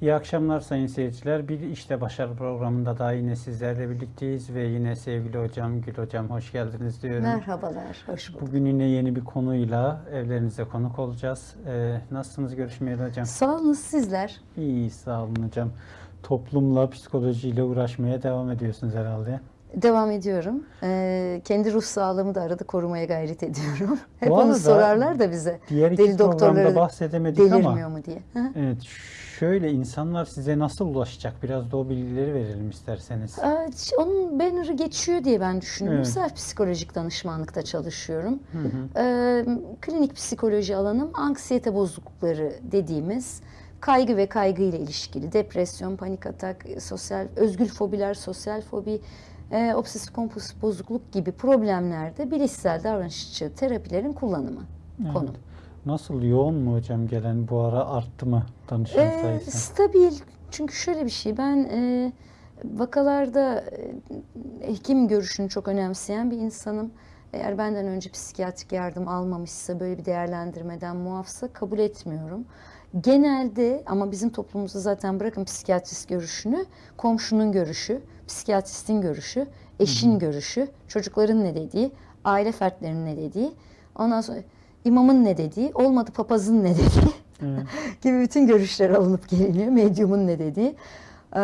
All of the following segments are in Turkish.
İyi akşamlar sayın seyirciler. Bir işte başarı programında daha yine sizlerle birlikteyiz ve yine sevgili hocam Gül hocam hoş geldiniz diyorum. Merhabalar, hoş bulduk. Bugün yine yeni bir konuyla evlerinize konuk olacağız. Ee, nasılsınız görüşmeyeli hocam? Sağ olun sizler. İyi sağ olun hocam. Toplumla, psikolojiyle uğraşmaya devam ediyorsunuz herhalde. Devam ediyorum. Ee, kendi ruh sağlığımı da arada korumaya gayret ediyorum. Hep onu sorarlar da bize. Diğer iki Deli doktorları bahsedemedik ama delirmiyor mu diye. Evet şöyle insanlar size nasıl ulaşacak? Biraz da o bilgileri verelim isterseniz. Ş- Onun banner'ı geçiyor diye ben düşünüyorum. Evet. Self psikolojik danışmanlıkta çalışıyorum. Hı hı. Ee, klinik psikoloji alanım anksiyete bozuklukları dediğimiz kaygı ve kaygı ile ilişkili depresyon, panik atak, sosyal özgül fobiler, sosyal fobi, e, obsesif kompulsif bozukluk gibi problemlerde bilişsel davranışçı terapilerin kullanımı Evet. konu. Nasıl yoğun mu hocam gelen bu ara arttı mı danışan Ee, sayısı? stabil çünkü şöyle bir şey ben e, vakalarda e, hekim görüşünü çok önemseyen bir insanım. Eğer benden önce psikiyatrik yardım almamışsa böyle bir değerlendirmeden muafsa kabul etmiyorum. Genelde ama bizim toplumumuzda zaten bırakın psikiyatrist görüşünü, komşunun görüşü, psikiyatristin görüşü, eşin görüşü, çocukların ne dediği, aile fertlerinin ne dediği, ondan sonra imamın ne dediği, olmadı papazın ne dediği Evet. gibi bütün görüşler alınıp geliniyor. Medyumun ne dediği. Ee,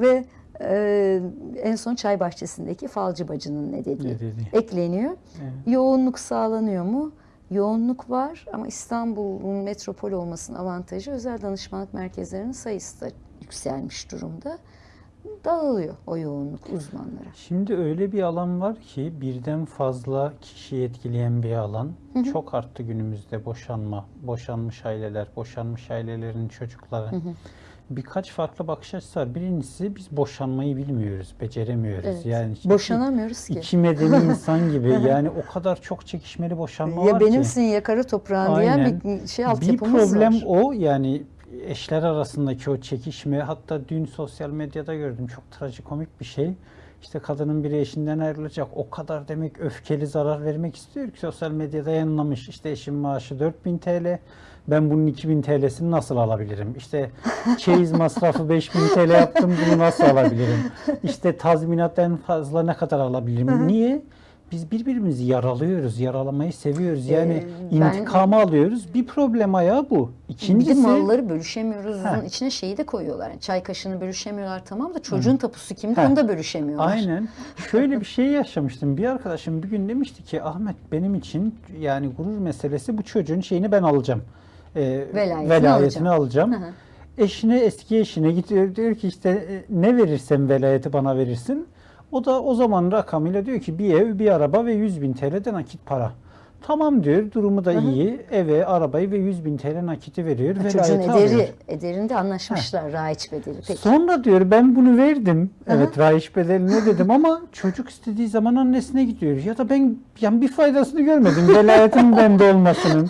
ve e, en son çay bahçesindeki falcı bacının ne dediği Ne dediği. ekleniyor. Evet. Yoğunluk sağlanıyor mu? Yoğunluk var ama İstanbul'un metropol olmasının avantajı özel danışmanlık merkezlerinin sayısı da yükselmiş durumda. Dağılıyor o yoğunluk uzmanlara. Şimdi öyle bir alan var ki birden fazla kişiyi etkileyen bir alan. Çok arttı günümüzde boşanma, boşanmış aileler, boşanmış ailelerin çocukları. Birkaç farklı bakış açısı var. Birincisi biz boşanmayı bilmiyoruz, beceremiyoruz. Evet. Yani iki- Boşanamıyoruz ki. iki medeni insan gibi yani o kadar çok çekişmeli boşanma ya var ki. benimsin ya kara toprağın diyen Aynen. bir şey Bir altyapımız problem var. o yani eşler arasındaki o çekişme hatta dün sosyal medyada gördüm çok trajikomik bir şey. İşte kadının biri eşinden ayrılacak. O kadar demek öfkeli zarar vermek istiyor ki sosyal medyada yayınlamış. İşte eşim maaşı 4000 TL. Ben bunun 2000 TL'sini nasıl alabilirim? İşte çeyiz masrafı 5000 TL yaptım bunu nasıl alabilirim? İşte tazminat en fazla ne kadar alabilirim? Niye? Biz birbirimizi yaralıyoruz, yaralamayı seviyoruz. Yani Ee, ben- intikamı alıyoruz. Bir problem ayağı bu. Bir de İkincisi malları bölüşemiyoruz. Ha. İçine şeyi de koyuyorlar. Yani çay kaşığını bölüşemiyorlar tamam da çocuğun tapusu kimde onu da bölüşemiyorlar. aynen şöyle bir şey yaşamıştım. Bir arkadaşım bir gün demişti ki Ahmet benim için yani gurur meselesi bu çocuğun şeyini ben alacağım. Ee, Velayetini alacağım. Hı hı. Eşine eski eşine gidiyor diyor ki işte e, ne verirsen velayeti bana verirsin. O da o zaman rakamıyla diyor ki bir ev, bir araba ve 100 bin TL de nakit para. Tamam diyor, durumu da iyi. Eve, arabayı ve 100 bin TL nakiti veriyor. Çocuğun velayeti ederi, alıyor. ederinde anlaşmışlar raiç bedeli. Peki. Sonra diyor ben bunu verdim. Evet rayiç bedeline dedim ama çocuk istediği zaman annesine gidiyor. Ya da ben yani bir faydasını görmedim velayetin bende olmasının.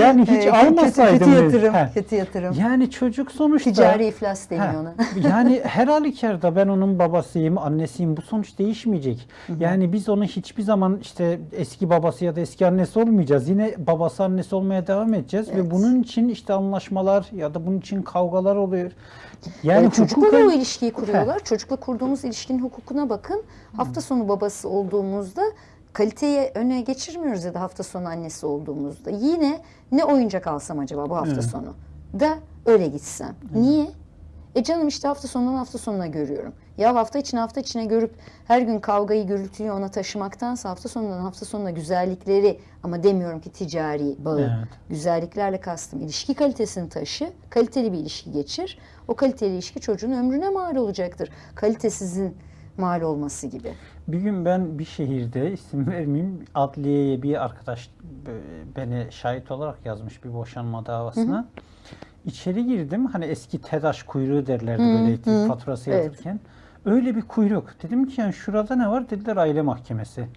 Yani hiç kötü, almasaydım. kötü biz. yatırım. He. Kötü yatırım. Yani çocuk sonuçta Ticari iflas deniyor ona. yani her halükarda ben onun babasıyım, annesiyim. Bu sonuç değişmeyecek. Yani biz onu hiçbir zaman işte eski babası ya da eski annesi olmayacağız. Yine babası annesi olmaya devam edeceğiz ve Evet. bunun için işte anlaşmalar ya da bunun için kavgalar oluyor. Yani Ee, çocukla hukuken- o ilişkiyi kuruyorlar. Çocukla kurduğumuz ilişkinin hukukuna bakın. Hafta sonu babası olduğumuzda kaliteyi öne geçirmiyoruz ya da hafta sonu annesi olduğumuzda. Yine ne oyuncak alsam acaba bu hafta Evet. sonu da öyle gitsem. Niye? E canım işte hafta sonundan hafta sonuna görüyorum. Ya hafta içine hafta içine görüp her gün kavgayı gürültüyü ona taşımaktansa hafta sonundan hafta sonuna güzellikleri ama demiyorum ki ticari bağı. Evet. Güzelliklerle kastım ilişki kalitesini taşı, kaliteli bir ilişki geçir. O kaliteli ilişki çocuğun ömrüne mal olacaktır. Kalitesizin mal olması gibi. Bir gün ben bir şehirde isim vermeyeyim adliyeye bir arkadaş e, beni şahit olarak yazmış bir boşanma davasına. İçeri girdim hani eski TEDAŞ kuyruğu derlerdi böyle elektrik faturası Evet. Öyle bir kuyruk. Dedim ki yani şurada ne var? Dediler aile mahkemesi.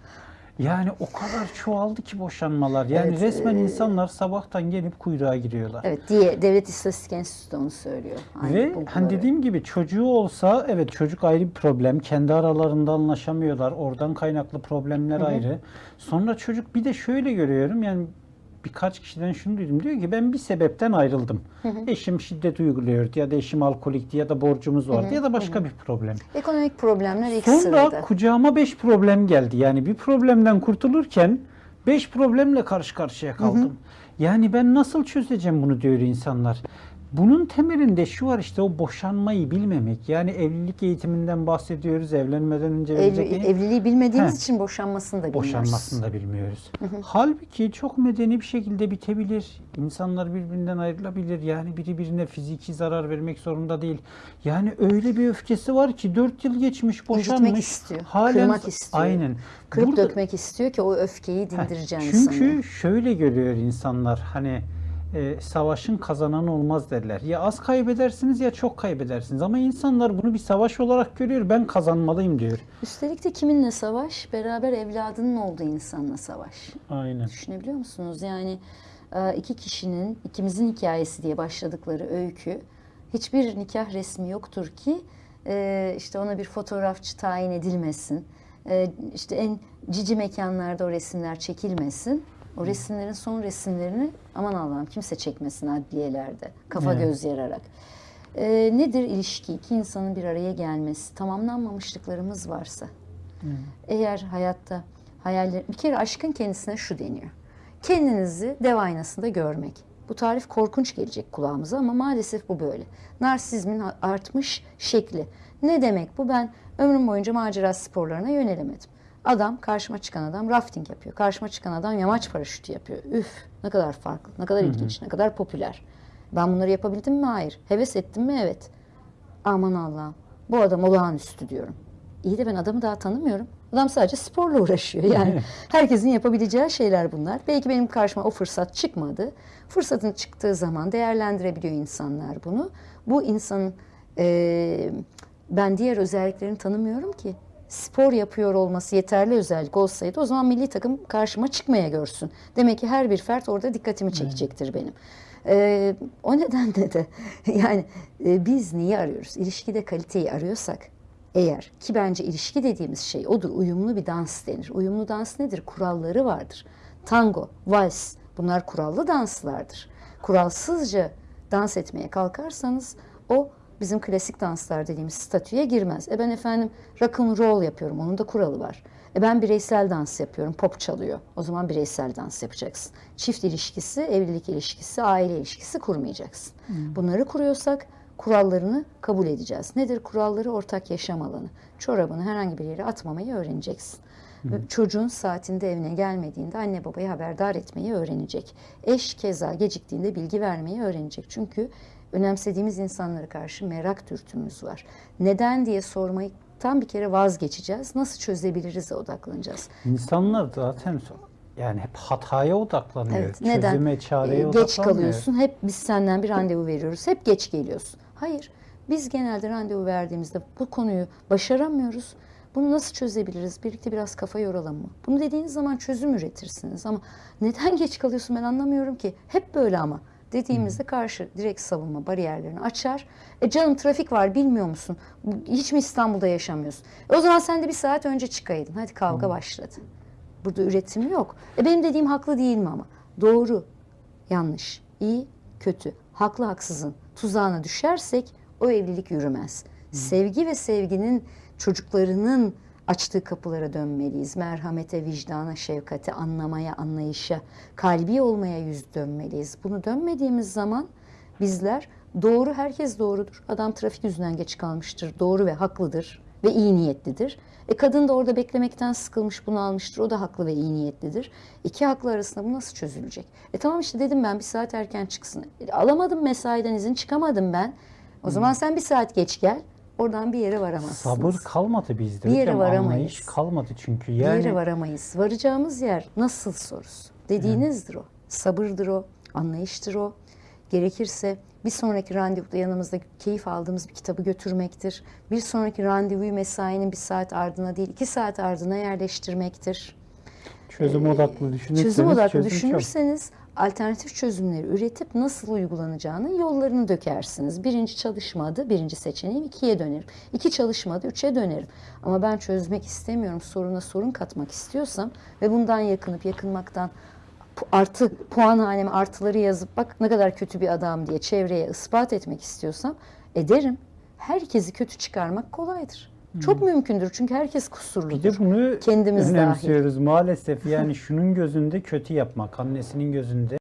Yani o kadar çoğaldı ki boşanmalar. Yani Evet, resmen e, insanlar sabahtan gelip kuyruğa giriyorlar. Evet diye Devlet İstatistik Enstitüsü de onu söylüyor. Aynı Ve bulguları. hani dediğim gibi çocuğu olsa evet çocuk ayrı bir problem. Kendi aralarında anlaşamıyorlar. Oradan kaynaklı problemler ayrı. Sonra çocuk bir de şöyle görüyorum yani birkaç kişiden şunu duydum. Diyor ki ben bir sebepten ayrıldım. Eşim şiddet uyguluyordu ya da eşim alkolikti ya da borcumuz vardı ya da başka bir problem. Ekonomik problemler ilk Sonra sırada. kucağıma beş problem geldi. Yani bir problemden kurtulurken beş problemle karşı karşıya kaldım. Yani ben nasıl çözeceğim bunu diyor insanlar. Bunun temelinde şu var işte o boşanmayı bilmemek. Yani evlilik eğitiminden bahsediyoruz. Evlenmeden önce eğitim- evliliği bilmediğimiz Heh. için boşanmasını da bilmiyoruz. Boşanmasını da bilmiyoruz. Halbuki çok medeni bir şekilde bitebilir. İnsanlar birbirinden ayrılabilir. Yani biri birine fiziki zarar vermek zorunda değil. Yani öyle bir öfkesi var ki 4 yıl geçmiş boşanmış. istiyor, kırmak istiyor. Aynen. Kırıp Burada- dökmek istiyor ki o öfkeyi dindireceğini Çünkü sanıyor. şöyle görüyor insanlar hani e, savaşın kazananı olmaz derler. Ya az kaybedersiniz ya çok kaybedersiniz. Ama insanlar bunu bir savaş olarak görüyor. Ben kazanmalıyım diyor. Üstelik de kiminle savaş? Beraber evladının olduğu insanla savaş. Aynen. Düşünebiliyor musunuz? Yani e, iki kişinin ikimizin hikayesi diye başladıkları öykü hiçbir nikah resmi yoktur ki e, işte ona bir fotoğrafçı tayin edilmesin. E, işte en cici mekanlarda o resimler çekilmesin. O resimlerin son resimlerini aman Allah'ım kimse çekmesin adliyelerde. Kafa Evet. göz yararak. E, nedir ilişki? İki insanın bir araya gelmesi. Tamamlanmamışlıklarımız varsa. Eğer hayatta hayaller bir kere aşkın kendisine şu deniyor. Kendinizi dev aynasında görmek. Bu tarif korkunç gelecek kulağımıza ama maalesef bu böyle. Narsizmin artmış şekli. Ne demek bu? Ben ömrüm boyunca macera sporlarına yönelemedim. Adam, karşıma çıkan adam rafting yapıyor. Karşıma çıkan adam yamaç paraşütü yapıyor. Üf, ne kadar farklı, ne kadar ilginç, ne kadar popüler. Ben bunları yapabildim mi? Hayır. Heves ettim mi? Evet. Aman Allah'ım. Bu adam olağanüstü diyorum. İyi de ben adamı daha tanımıyorum. Adam sadece sporla uğraşıyor. Yani herkesin yapabileceği şeyler bunlar. Belki benim karşıma o fırsat çıkmadı. Fırsatın çıktığı zaman değerlendirebiliyor insanlar bunu. Bu insanın eee, ben diğer özelliklerini tanımıyorum ki. Spor yapıyor olması yeterli özellik olsaydı o zaman milli takım karşıma çıkmaya görsün. Demek ki her bir fert orada dikkatimi çekecektir benim. Ee, o nedenle de yani e, biz neyi arıyoruz? İlişkide kaliteyi arıyorsak eğer ki bence ilişki dediğimiz şey odur. Uyumlu bir dans denir. Uyumlu dans nedir? Kuralları vardır. Tango, vals bunlar kurallı danslardır. Kuralsızca dans etmeye kalkarsanız o bizim klasik danslar dediğimiz statüye girmez. E ben efendim rock and roll yapıyorum. Onun da kuralı var. E ben bireysel dans yapıyorum. Pop çalıyor. O zaman bireysel dans yapacaksın. Çift ilişkisi, evlilik ilişkisi, aile ilişkisi kurmayacaksın. Bunları kuruyorsak kurallarını kabul edeceğiz. Nedir kuralları? Ortak yaşam alanı. Çorabını herhangi bir yere atmamayı öğreneceksin. Ve Çocuğun saatinde evine gelmediğinde anne babayı haberdar etmeyi öğrenecek. Eş keza geciktiğinde bilgi vermeyi öğrenecek. Çünkü önemsediğimiz insanlara karşı merak dürtümüz var. Neden diye sormayı tam bir kere vazgeçeceğiz. Nasıl çözebiliriz odaklanacağız. İnsanlar zaten yani hep hataya odaklanıyor. Evet, neden? Çözüme, çareye Ee, geç odaklanmıyor. kalıyorsun. Hep biz senden bir randevu veriyoruz. Hep geç geliyorsun. Hayır. Biz genelde randevu verdiğimizde bu konuyu başaramıyoruz. Bunu nasıl çözebiliriz? Birlikte biraz kafa yoralım mı? Bunu dediğiniz zaman çözüm üretirsiniz ama neden geç kalıyorsun ben anlamıyorum ki. Hep böyle ama dediğimizde karşı direkt savunma bariyerlerini açar. E canım trafik var bilmiyor musun? Hiç mi İstanbul'da yaşamıyorsun? E o zaman sen de bir saat önce çıkaydın. Hadi kavga başladı. Burada üretim yok. E benim dediğim haklı değil mi ama? Doğru, yanlış, iyi, kötü, haklı haksızın tuzağına düşersek o evlilik yürümez. Sevgi ve sevginin çocuklarının açtığı kapılara dönmeliyiz. Merhamete, vicdana, şefkate, anlamaya, anlayışa, kalbi olmaya yüz dönmeliyiz. Bunu dönmediğimiz zaman bizler doğru, herkes doğrudur. Adam trafik yüzünden geç kalmıştır, doğru ve haklıdır ve iyi niyetlidir. E kadın da orada beklemekten sıkılmış, bunu almıştır. O da haklı ve iyi niyetlidir. İki haklı arasında bu nasıl çözülecek? E tamam işte dedim ben bir saat erken çıksın. E, alamadım mesaiden izin, çıkamadım ben. O zaman sen bir saat geç gel. Oradan bir yere varamazsınız. Sabır kalmadı bizde. Bir yere hocam. varamayız. Anlayış kalmadı çünkü. Bir Yani yere varamayız. Varacağımız yer nasıl sorusu. Dediğinizdir o. Sabırdır o. Anlayıştır o. Gerekirse bir sonraki randevuda yanımızda keyif aldığımız bir kitabı götürmektir. Bir sonraki randevuyu mesainin bir saat ardına değil iki saat ardına yerleştirmektir. çözüm odaklı düşünürseniz Çözüm odaklı çözüm çok. Alternatif çözümleri üretip nasıl uygulanacağının yollarını dökersiniz. Birinci çalışmadı, birinci seçeneğim ikiye dönerim. İki çalışmadı, üçe dönerim. Ama ben çözmek istemiyorum, soruna sorun katmak istiyorsam ve bundan yakınıp yakınmaktan artı puan haneme artıları yazıp bak ne kadar kötü bir adam diye çevreye ispat etmek istiyorsam ederim. Herkesi kötü çıkarmak kolaydır. Çok mümkündür çünkü herkes Bir kusurludur. de bunu Kendimiz dahil. önemsiyoruz maalesef. Yani şunun gözünde kötü yapmak, annesinin gözünde